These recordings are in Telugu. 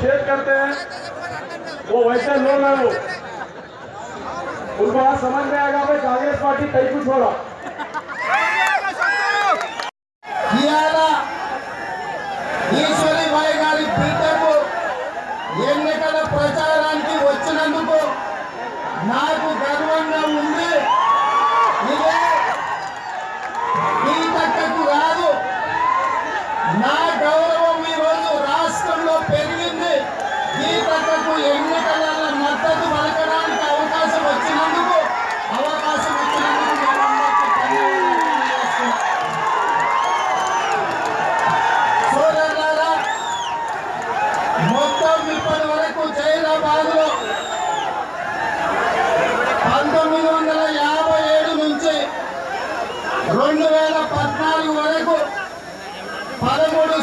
शेयर करते हैं। वो वैसे लोग हैं वो। उनको आज समझ में आएगा, भाई, कांग्रेस पार्टी कई कुछ हो रहा।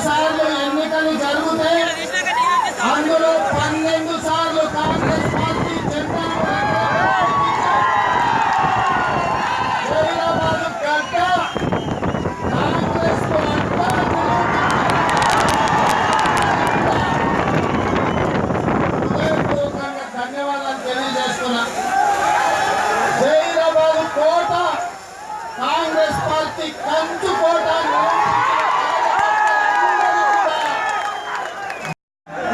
పదమూడు సార్లు ఎన్నికలు జరిగితే అందులో పన్నెండు సార్లు కాంగ్రెస్ పార్టీ జెండా జైరాబాద్ గడ్డ కాంగ్రెస్కు అంతా హృదయపూర్వకంగా ధన్యవాదాలు తెలియజేస్తున్నా జైరాబాద్ కోట కాంగ్రెస్ పార్టీ కంచు కోట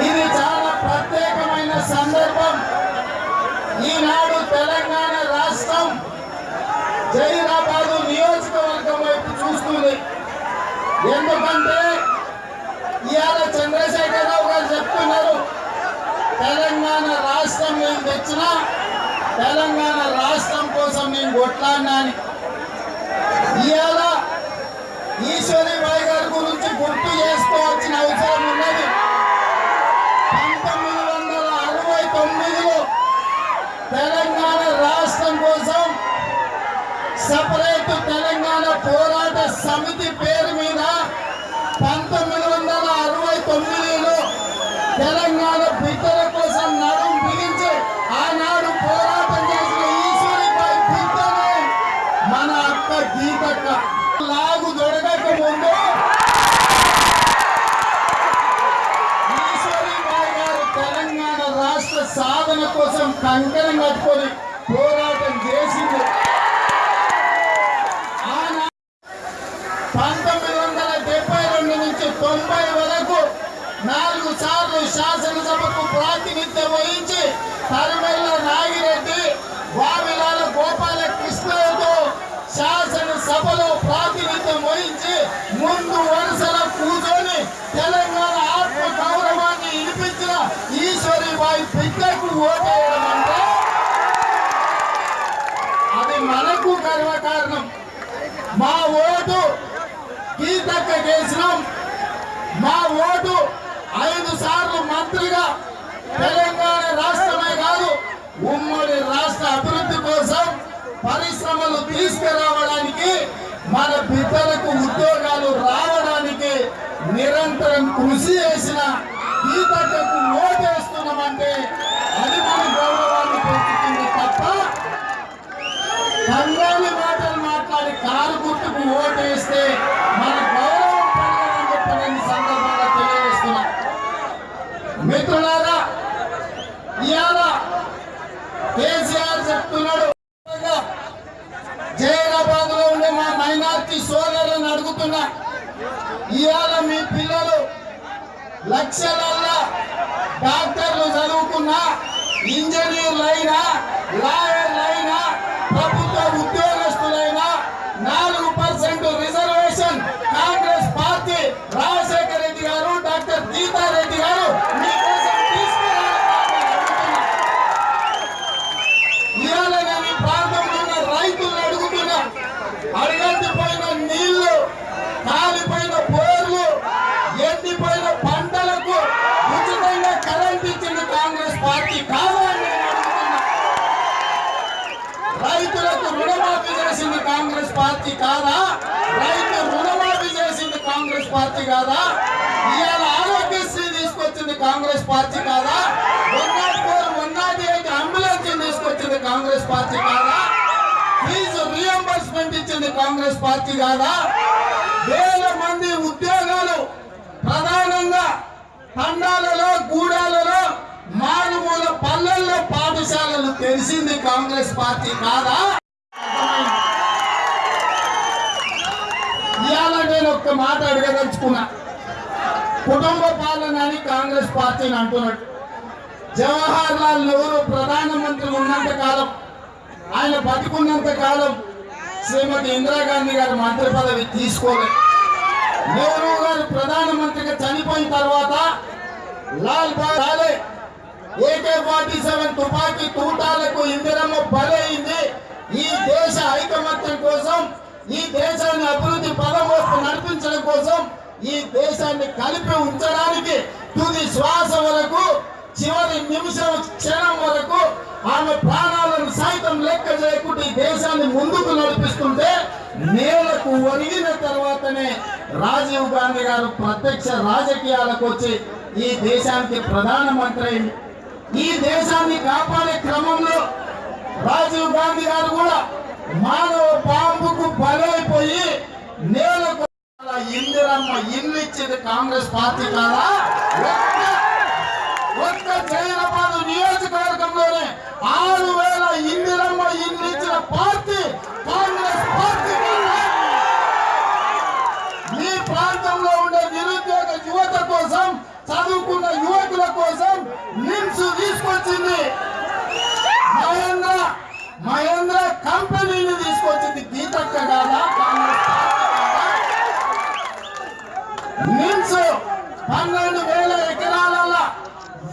ఇది చాలా ప్రత్యేకమైన సందర్భం ఈనాడు తెలంగాణ రాష్ట్రం జైరాబాదు నియోజకవర్గం వైపు చూస్తుంది ఎందుకంటే ఇవాళ చంద్రశేఖరరావు గారు చెప్తున్నారు తెలంగాణ రాష్ట్రం మేము తెచ్చినా తెలంగాణ రాష్ట్రం కోసం నేను కొట్లాడినా అని. ఇవాళ ఈశ్వరిబాయి గారి గురించి గుర్తు చేసుకోవాల్సిన అవసరం ఉన్నది. పంతొమ్మిది వందల అరవై తొమ్మిదిలో తెలంగాణ రాష్ట్రం కోసం సపరేట్ తెలంగాణ పోరాట సమితి పేరు కోసం కట్టుకొని పోరాటం చేసింది. పంతొమ్మిది వందల డెబ్బై రెండు నుంచి తొంభై వరకు నాలుగు సార్లు శాసనసభకు ప్రాతినిధ్యం వహించి తరిమెల్ల నాగిరెడ్డి వావిలాల గోపాలకృష్ణతో శాసనసభలో ప్రాతినిధ్యం వహించి ముందు వరుస కూర్చొని తెలంగాణ ఆత్మ గౌరవాన్ని వినిపించిన ఈశ్వరిబాయి బిడ్డకు ఓటేయడం అంటే అది మనకు గర్వకారణం మా ఓటు గీతక్క చేసినాం మా ఓటు ఐదు సార్లు మంత్రిగా తెలంగాణ రాష్ట్రమే కాదు ఉమ్మడి రాష్ట్ర అభివృద్ధి కోసం పరిశ్రమలు తీసుకురావడానికి మన బిడ్డలకు ఉద్యోగాలు రావడానికి నిరంతరం కృషి చేసిన గీతక్కకు ఓటేస్తున్నామంటే అది మన గౌరవాన్ని పెంచుతుంది తప్ప కంగాలి మాటలు మాట్లాడి కారు గుర్తుకు ఓటేస్తే మన గౌరవం పెరగదని చెప్పి నేను ఈ సందర్భంగా తెలియజేస్తున్నా మిత్రులారా ఇవాళ కేసీఆర్ చెప్తున్నాడు జైరాబాద్లో ఉండే మా సోదరులను అడుగుతున్నా. ఇవాళ మీ పిల్లలు లక్షలల్లా డాక్టర్లు చదువుకున్నా ఇంజనీర్లు అయినా లాయర్లు పార్టీ కాదా? రైతు రుణమాఫీ చేసింది కాంగ్రెస్ పార్టీ కాదా? ఇవాళ ఆరోగ్యశ్రీ తీసుకొచ్చింది కాంగ్రెస్ పార్టీ కాదా? One not four one not eight ambulance తీసుకొచ్చింది కాంగ్రెస్ పార్టీ కాదా? ఫీజు రియంబర్స్మెంట్ ఇచ్చింది కాంగ్రెస్ పార్టీ కాదా? వేల మంది ఉద్యోగాలు ప్రధానంగా తండాలలో గూడాలలో మారుమూల పల్లెల్లో పాఠశాలలు తెలిసింది కాంగ్రెస్ పార్టీ కాదా? ఒక్క మాట అడగదలుచుకున్నా. కుటుంబ పాలన అని కాంగ్రెస్ పార్టీని అంటున్నాడు. జవహర్ లాల్ నెహ్రూ ప్రధానమంత్రి ఉన్నంత కాలం ఆయన బతికున్నంత కాలం శ్రీమతి ఇందిరాగాంధీ గారు మంత్రి పదవి తీసుకోలేదు. నెహ్రూ గారు ప్రధానమంత్రిగా చనిపోయిన తర్వాత లాల్ బాలే ఏకే ఫార్టీ సెవెన్ తుపాకీ తూటాలకు ఇందిరమ్మ బలైంది ఈ దేశ ఐకమత్యం కోసం ఈ దేశాన్ని అభివృద్ధి పదం నడిపించడం కోసం ఈ దేశాన్ని కలిపి ఉంచడానికి తుది శ్వాస వరకు చివరి నిమిషం క్షణం వరకు ఆమె ప్రాణాలను సైతం లెక్క చేయకుండా ఈ దేశాన్ని ముందుకు నడిపిస్తుంటే నేలకు ఒరిగిన తర్వాతనే రాజీవ్ గాంధీ గారు ప్రత్యక్ష రాజకీయాలకు వచ్చి ఈ దేశానికి ప్రధానమంత్రి అయింది ఈ దేశాన్ని కాపాడే క్రమంలో రాజీవ్ గాంధీ గారు కూడా మానవ పాంపుకు బలైపోయి నేలకు ఇందిరమ్మ ఇల్లు ఇచ్చింది కాంగ్రెస్ పార్టీ కాదా ఒక్క ఒక్క జైరాబాద్ నియోజకవర్గంలోనే ఆరు వేల ఇందిరమ్మ ఇల్లు ఇచ్చిన పార్టీ కాంగ్రెస్ పార్టీ కాదా? మీ ప్రాంతంలో ఉండే నిరుద్యోగ యువత కోసం చదువుకున్న యువకుల కోసం నిమ్స్ తీసుకొచ్చింది మహేంద్ర మహేంద్ర కంపెనీని తీసుకొచ్చింది గీతక్క కాదా కాంగ్రెస్ పార్టీ కాదా? నిమ్స్ పన్నెండు వేల ఎకరాలలో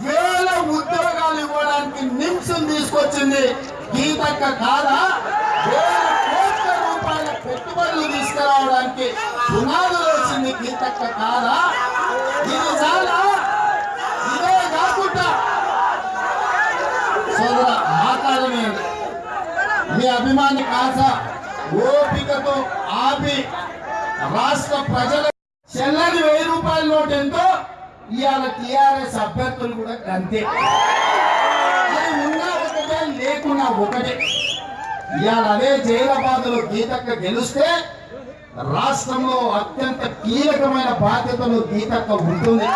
వేల ఉద్యోగాలు ఇవ్వడానికి నిమ్స్ తీసుకొచ్చింది లెక్క కాదా? వేల కోట్ల రూపాయల పెట్టుబడులు తీసుకురావడానికి పునాదులు వచ్చింది గీతక్క కాదా? ఇది చాలా ఇదే కాకుండా సోదర మాట్లాడలేదు మీ అభిమాని కాస ఓపికతో ఆపి రాష్ట్ర ప్రజల చెల్లని వెయ్యి రూపాయల నోటు ఎంతో ఇవాళ టిఆర్ఎస్ అభ్యర్థులు కూడా అంతే. అది ఉన్నా లేకుండా ఒకటి. ఇవాళ అదే జైలబాదులు గీతక్క గెలిస్తే రాష్ట్రంలో అత్యంత కీలకమైన బాధ్యతలు గీతక్క ఉంటుంది.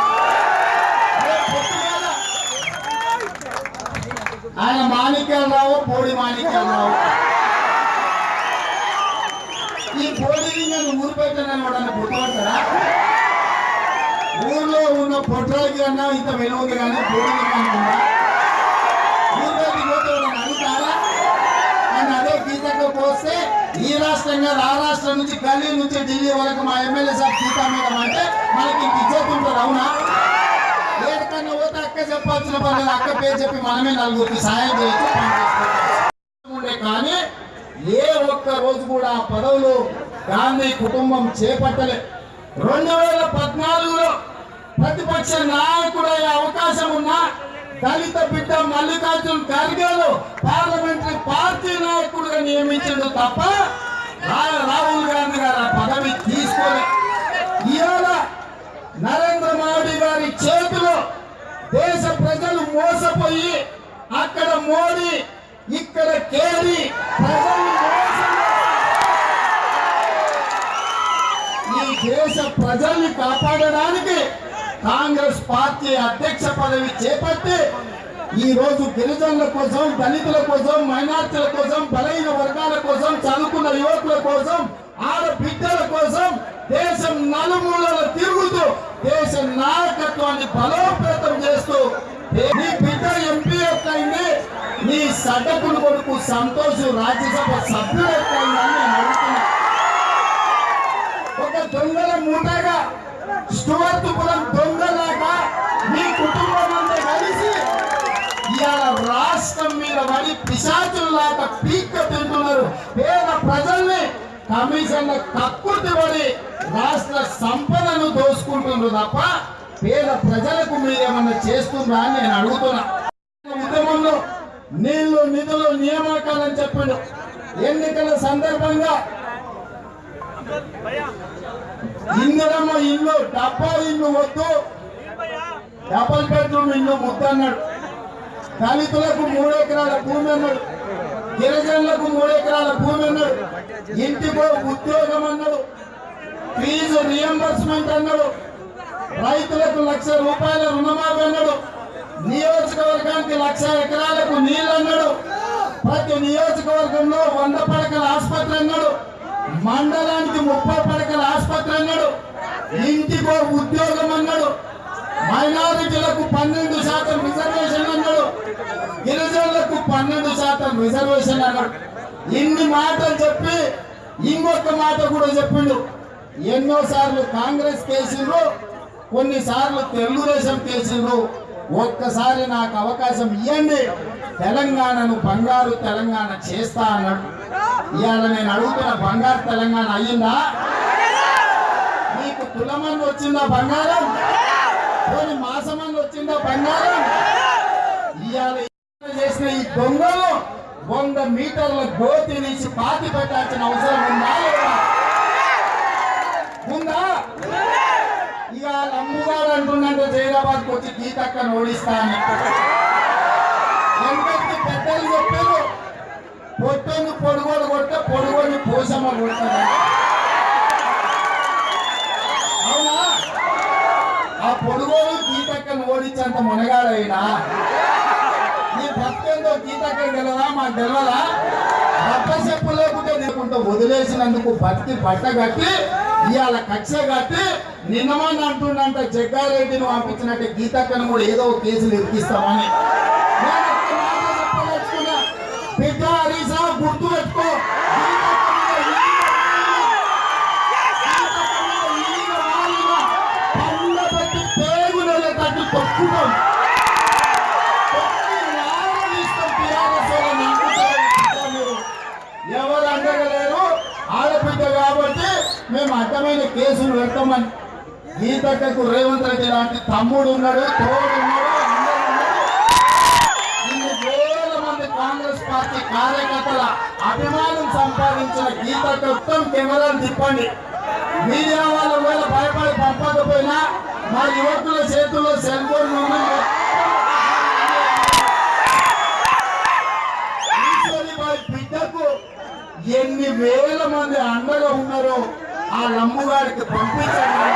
ఆయన మాణిక్యాలరావు పోడి మాణిక్యాలరావు. ఈ పోడి లింగాన్ని ఊరు పెట్టనని వాడని గుర్తుపడతారా ఊర్లో ఉన్న పొట్రాలకి అన్నా ఇంత విలువ కానీ పోడి అదే పోస్తే ఈ రాష్ట్రంగా ఆ రాష్ట్రం నుంచి గల్లీ నుంచి ఢిల్లీ వరకు మా ఎమ్మెల్యే సార్ గీతా మేడం అంటే మనకి ఇంత ఇజ్జత్ ఉంటుంది అవునా? ఏడికన్నా పోతే అక్క చెప్పాల్సిన పని అక్క పేరు చెప్పి మనమే నలుగురికి సాయం చేయొచ్చు ఉండే కానీ ఏ ఒక్క రోజు కూడా ఆ పదవులు గాంధీ కుటుంబం చేపట్టలే. రెండు వేల పద్నాలుగులో ప్రతిపక్ష నాయకుడయ్యే అవకాశం ఉన్నా దళిత బిడ్డ మల్లికార్జున్ ఖర్గేను పార్లమెంటరీ పార్టీ నాయకుడుగా నియమించిండు తప్ప రాహుల్ గాంధీ గారు ఆ పదవి తీసుకొని ఇవాళ నరేంద్ర మోడీ గారి చేతిలో దేశ ప్రజలు మోసపోయి అక్కడ మోడీ ఇక్కడ కేరీ ప్రజలు ఈ దేశ ప్రజల్ని కాపాడడానికి కాంగ్రెస్ పార్టీ అధ్యక్ష పదవి చేపట్టి ఈ రోజు గిరిజనుల కోసం దళితుల కోసం మైనార్టీల కోసం బలైన వర్గాల కోసం చదువుకున్న యువకుల కోసం ఆడబిడ్డల కోసం దేశం నలుమూలల తిరుగుతూ దేశ నాయకత్వాన్ని బలోపేతం చేస్తూ నీ బిడ్డ ఎంపీ ఎట్లయింది నీ సడ్డకుడు కొడుకు సంతోష్ రాజ్యసభ సభ్యుడు ఎట్లయిందని అడుగుతున్నా. ఒక దొంగల మూటగా స్టువర్తుపురం దొంగలాగా మీ కుటుంబం అంతా కలిసి ఇవాళ రాష్ట్రం మీద పడి పిశాచుల్లాట పీక్క తింటున్నారు. పేద ప్రజల్ని కమిషన్ల తక్కువ పడి రాష్ట్ర సంపదను దోసుకుంటున్నారు తప్ప పేద ప్రజలకు మీరేమన్నా చేస్తుందా అని నేను అడుగుతున్నా. ఉద్యమంలో నీళ్ళు నిధులు నియామకాలని చెప్పిండు. ఎన్నికల సందర్భంగా ఇందిరమ్మ ఇల్లు డబ్బా ఇల్లు వద్దు. డబల్ బెడ్రూమ్ ఇల్లు ముద్దన్నాడు. దళితులకు మూడు ఎకరాల భూమి అన్నాడు. గిరిజనులకు మూడు ఎకరాల భూమి అన్నాడు. ఇంటికో ఉద్యోగం అన్నాడు. ఫీజు రియంబర్స్మెంట్ అన్నాడు. రైతులకు లక్ష రూపాయల రుణమాఫీ అన్నాడు. నియోజకవర్గానికి లక్ష ఎకరాలకు నీళ్ళు అన్నాడు. ప్రతి నియోజకవర్గంలో వంద పడకల ఆసుపత్రి అన్నాడు. మండలానికి ముప్పై పడకల ఆసుపత్రి అన్నాడు. ఇంటికో ఉద్యోగం అన్నాడు. మైనారిటీలకు పన్నెండు శాతం రిజర్వేషన్ అన్నాడు గిరిజనులకు పన్నెండు శాతం రిజర్వేషన్ అన్నాడు ఇన్ని మాటలు చెప్పి ఇంకొక మాట కూడా చెప్పిండు. ఎన్నోసార్లు కాంగ్రెస్ కేసులు కొన్నిసార్లు తెలుగుదేశం కేసులు ఒక్కసారి నాకు అవకాశం ఇవ్వండి తెలంగాణను బంగారు తెలంగాణ చేస్తా అన్నాడు. ఇవాళ నేను అడుగుతున్న బంగారు తెలంగాణ అయ్యిందా? మీకు తులమని వచ్చిందా బంగారం? పోనీ మాసమని వచ్చిందా బంగారం? ఇవాళ చేసిన ఈ దొంగలు వంద మీటర్ల గోతి నుంచి పాతి పెట్టాల్సిన అవసరం ఉందా ఉందా? ఇక అమ్ముగాడు అంటున్నట్టు జైరాబాద్కి వచ్చి గీతక్కను ఓడిస్తాను అని. వెనకటి పెద్దలు చెప్పారు? పొట్టని పొడుగోడు కొట్టే పొడుగోడిని పోసమ్మ కొడుతుంది అవునా ఆ పొడుగోడు గీతక్కను ఓడించేంత మునగాడైనా? నీ భక్తంతో గీతక్కని తెలియదా మాకు తెలియదా బట్ట చెప్పు లేకుంటే లేకుంటే వదిలేసినందుకు భక్తి బట్ట కట్టి ఇవాళ కక్ష కట్టి నిన్నమని అంటుండంట జగ్గారెడ్డిని పంపించినట్టు గీతక్కను కూడా ఏదో ఒక కేసులు ఇరికిస్తామని. గీతక్కకు రేవంత్ రెడ్డి లాంటి తమ్ముడు ఉన్నాడు తోడు ఉన్నాడు ఉన్నారు. వేల మంది కాంగ్రెస్ పార్టీ కార్యకర్తల అభిమానం సంపాదించిన గీతక్క మొత్తం కెమెరాలు తిప్పండి. మీడియా వాళ్ళు వేళ భయపడి పంపకపోయినా మా యువకుల చేతుల్లో సెల్ ఫోన్ బిడ్డకు ఎన్ని వేల మంది అండగా ఉన్నారో ఆ లమ్ముగాడికి పంపించండి.